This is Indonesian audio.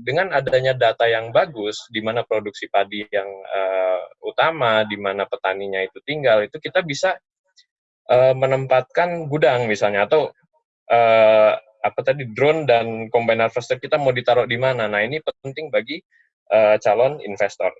dengan adanya data yang bagus, di mana produksi padi yang uh, utama, di mana petaninya itu tinggal, itu kita bisa uh, menempatkan gudang misalnya atau uh, apa tadi drone dan combine harvester kita mau ditaruh di mana. Nah ini penting bagi uh, calon investor.